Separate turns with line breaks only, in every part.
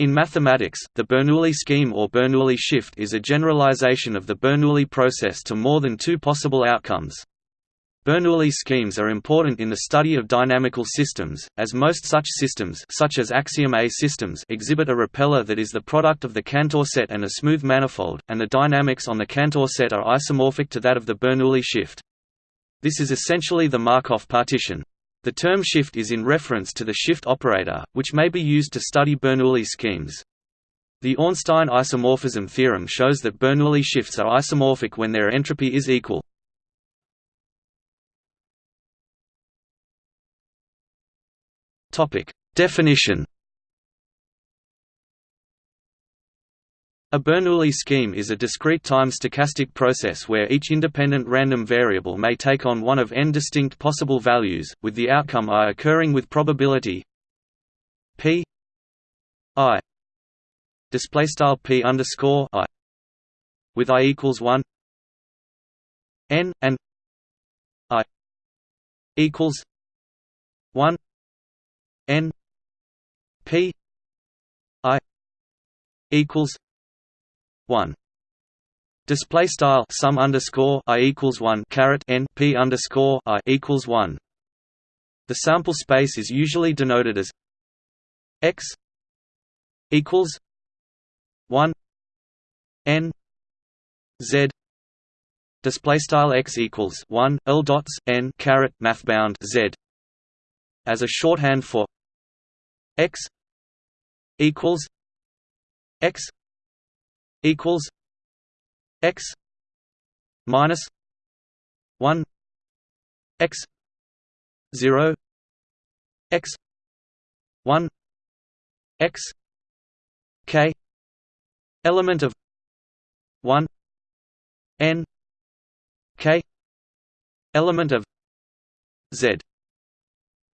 In mathematics, the Bernoulli scheme or Bernoulli shift is a generalization of the Bernoulli process to more than two possible outcomes. Bernoulli schemes are important in the study of dynamical systems, as most such systems such as axiom A systems exhibit a repeller that is the product of the Cantor set and a smooth manifold, and the dynamics on the Cantor set are isomorphic to that of the Bernoulli shift. This is essentially the Markov partition. The term shift is in reference to the shift operator, which may be used to study Bernoulli schemes. The Ornstein isomorphism theorem shows that Bernoulli shifts are isomorphic when their entropy is equal. Definition. A Bernoulli scheme is a discrete time stochastic process where each independent random variable may take on one of n distinct possible values, with the outcome i occurring with probability p i display style p underscore i with i equals one n and i equals one n p i equals 1 display style sum underscore i equals 1 caret n p underscore i equals 1 the sample space is usually denoted as x equals 1 n z. Display style x equals 1 l dots n caret mathbound z. As a shorthand for x equals x equals x minus 1 x 0 x 1 x k element of 1 n k element of z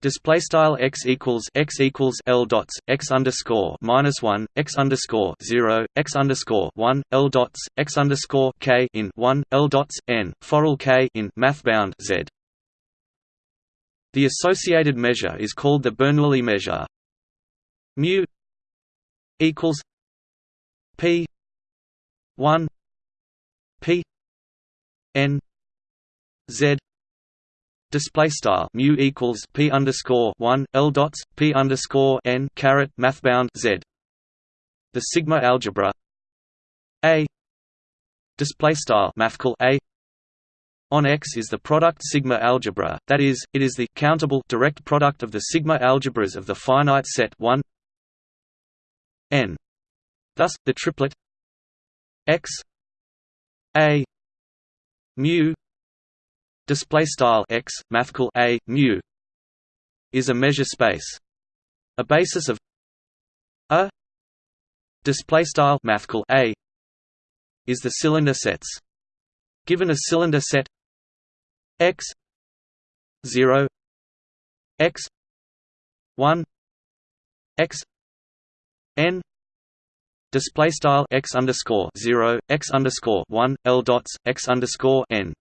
Display style x equals x equals l dots x underscore minus one x underscore zero x underscore one l dots x underscore k in one l dots n forall k in mathbound z. The associated measure is called the Bernoulli measure. Mu equals p one p n z display style mu equals p underscore one l dots p underscore n caret mathbound z. The sigma algebra a display style mathcal a on X is the product sigma algebra, that is, it is the countable direct product of the sigma algebras of the finite set 1 n. Thus, the triplet X A mu display style x mathcal a mu is a measure space. A basis of a display style mathcal a is the cylinder sets. Given a cylinder set x 0 x 1 x n display style x underscore 0 x underscore 1 l dots x underscore n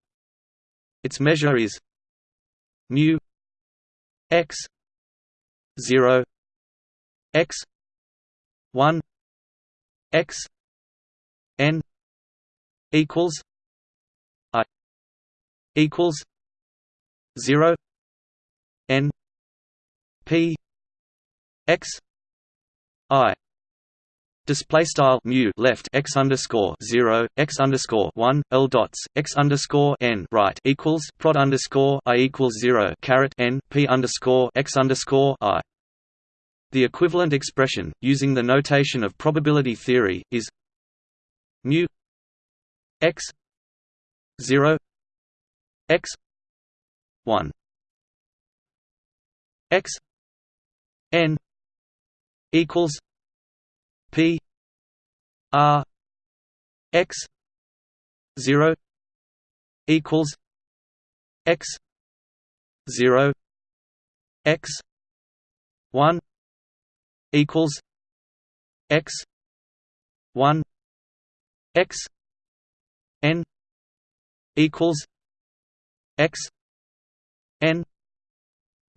its measure is mu x 0 x 1 x n equals i equals 0 n p x i Display style mu left x underscore zero x underscore one l dots x underscore n right equals prod underscore i equals zero caret n p underscore x underscore i. The equivalent expression, using the notation of probability theory, is mu x zero x one x n equals P R X zero equals X zero X one equals X one X N equals X N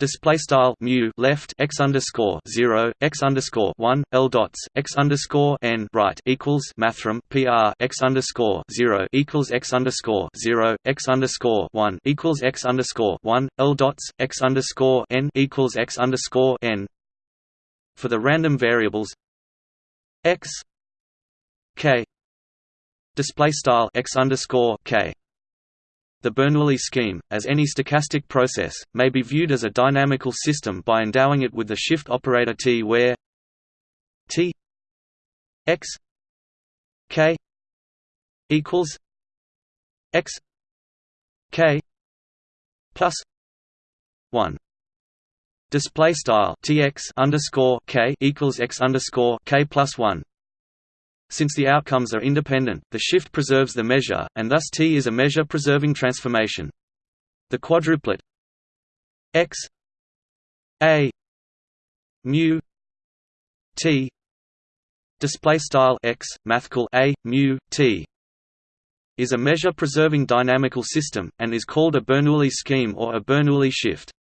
Display style mu left x underscore zero x underscore one l dots x underscore n right equals mathrm pr x underscore zero equals x underscore zero x underscore one equals x underscore one l dots x underscore n equals x underscore n. For the random variables x k display style x underscore k the Bernoulli scheme, as any stochastic process, may be viewed as a dynamical system by endowing it with the shift operator t where t x k equals x k plus 1 display style tx underscore k equals x underscore k plus 1 since the outcomes are independent, the shift preserves the measure, and thus T is a measure-preserving transformation. The quadruplet x a mu t display style x mathcal a mu t is a measure-preserving dynamical system and is called a Bernoulli scheme or a Bernoulli shift.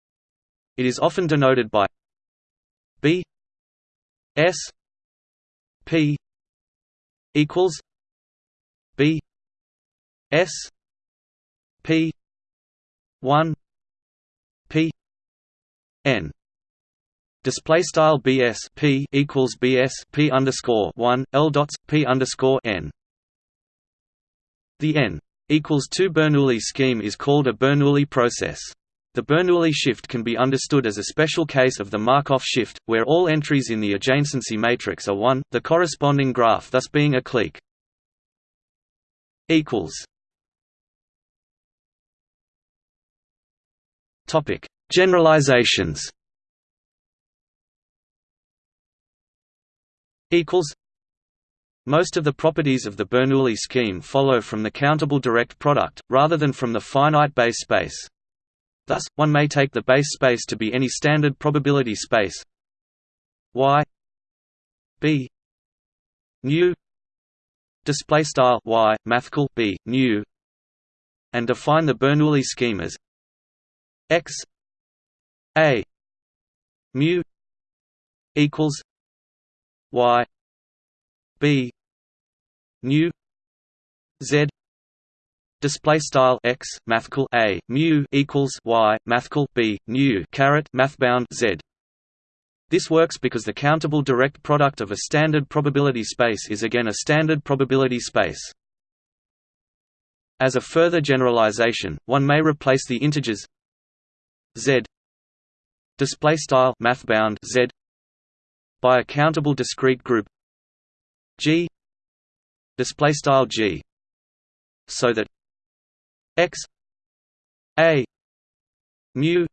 It is often denoted by b s p equals B S P one P N Display style BS P equals BS P underscore one L dots P underscore N The N equals two Bernoulli scheme is called a Bernoulli process. The Bernoulli shift can be understood as a special case of the Markov shift, where all entries in the adjacency matrix are 1, the corresponding graph thus being a clique. Topic: Generalizations. Equals. Most of the properties of the Bernoulli scheme follow from the countable direct product, rather than from the finite base space. Thus, one may take the base space to be any standard probability space. Y b nu display style y mathcal b nu and define the Bernoulli scheme as x a mu equals y b nu z display style x mathcal a mu equals y mathcal b nu caret mathbound z. This works because the countable direct product of a standard probability space is again a standard probability space. As a further generalization one may replace the integers z display style mathbound z by a countable discrete group g display style g so that x a mu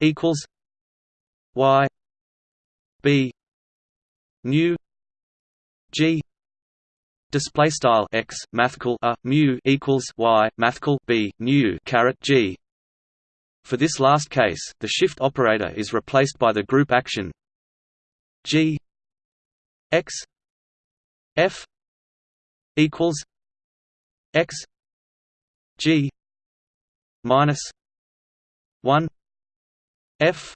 equals y b nu g display style x mathcal a mu equals y mathcal b nu caret g. For this last case the shift operator is replaced by the group action g x f equals x G minus one F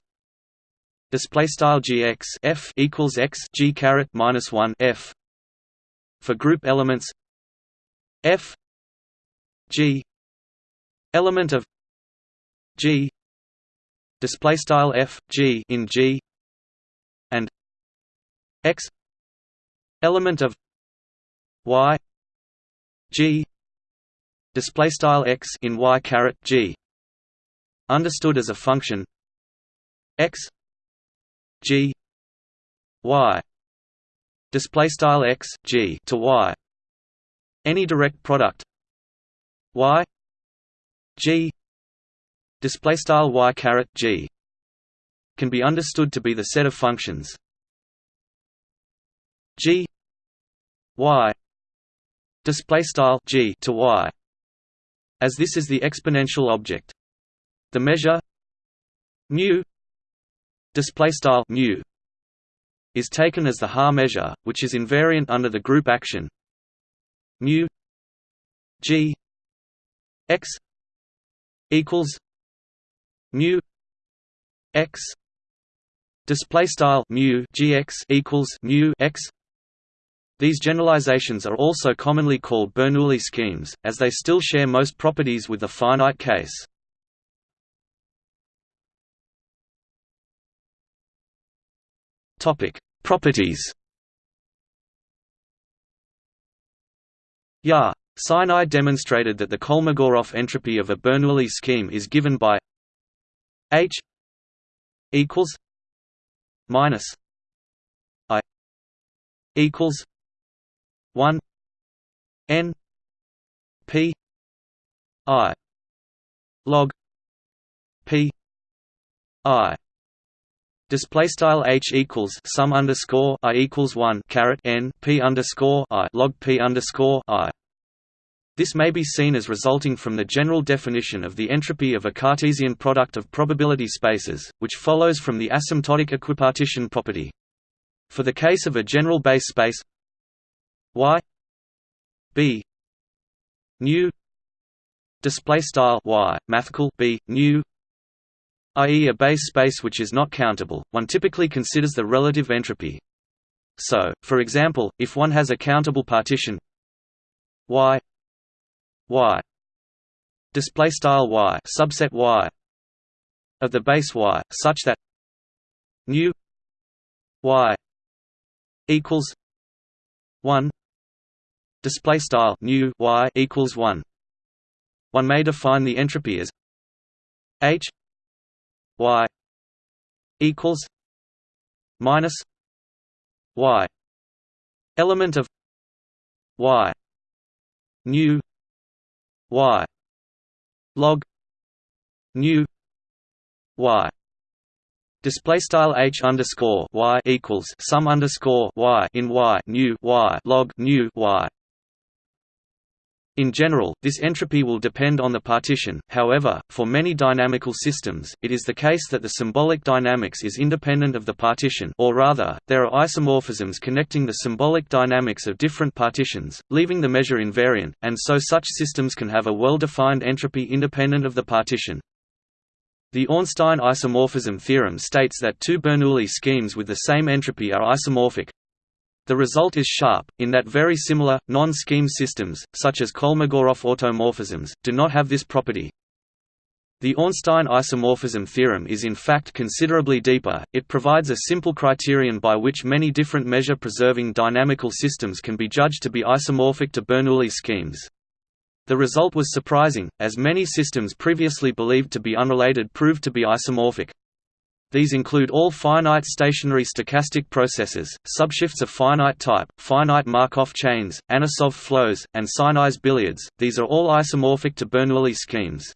display style gx f equals x g caret minus one f for group elements f g element of g display style f g in g and x element of y g display style x in y caret g understood as a function x g y display style x g to y any direct product y g display style y caret g can be understood to be the set of functions g y display style g to y as this is the exponential object. The measure mu display style mu is taken as the Haar measure, which is invariant under the group action mu g x equals mu x display style mu gx equals mu x these generalizations are also commonly called Bernoulli schemes, as they still share most properties with the finite case. Topic: Properties. Ya. Sinai demonstrated that the Kolmogorov entropy of a Bernoulli scheme is given by H equals minus I equals one N P I log P I Display style h equals sum underscore i equals one caret n p underscore i log p underscore i. This may be seen as resulting from the general definition of the entropy of a Cartesian product of probability spaces, which follows from the asymptotic equipartition property. For the case of a general base space y b nu display style y mathcal b nu i.e. a base space which is not countable, one typically considers the relative entropy. So, for example, if one has a countable partition y y display style y subset y of the base y such that nu y equals 1 display style nu y equals 1 one may define the entropy as h y equals minus y. Element of y nu y. Log nu y. Display style h underscore y equals sum underscore y in y nu y log nu y in general, this entropy will depend on the partition, however, for many dynamical systems, it is the case that the symbolic dynamics is independent of the partition or rather, there are isomorphisms connecting the symbolic dynamics of different partitions, leaving the measure invariant, and so such systems can have a well-defined entropy independent of the partition. The Ornstein isomorphism theorem states that two Bernoulli schemes with the same entropy are isomorphic, the result is sharp, in that very similar, non-scheme systems, such as Kolmogorov automorphisms, do not have this property. The Ornstein isomorphism theorem is in fact considerably deeper, it provides a simple criterion by which many different measure-preserving dynamical systems can be judged to be isomorphic to Bernoulli schemes. The result was surprising, as many systems previously believed to be unrelated proved to be isomorphic. These include all finite stationary stochastic processes, subshifts of finite type, finite Markov chains, Anosov flows, and Sinai's billiards. These are all isomorphic to Bernoulli schemes.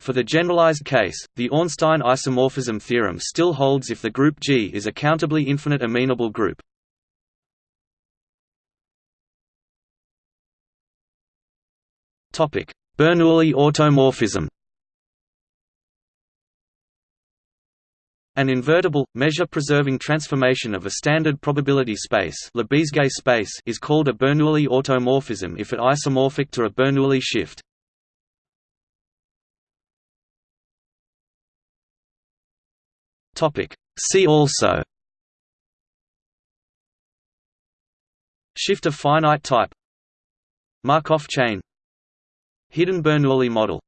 For the generalized case, the Ornstein isomorphism theorem still holds if the group G is a countably infinite amenable group. Bernoulli automorphism. An invertible, measure-preserving transformation of a standard probability space, Lebesgue space is called a Bernoulli automorphism if it isomorphic to a Bernoulli shift. See also Shift of finite type Markov chain Hidden Bernoulli model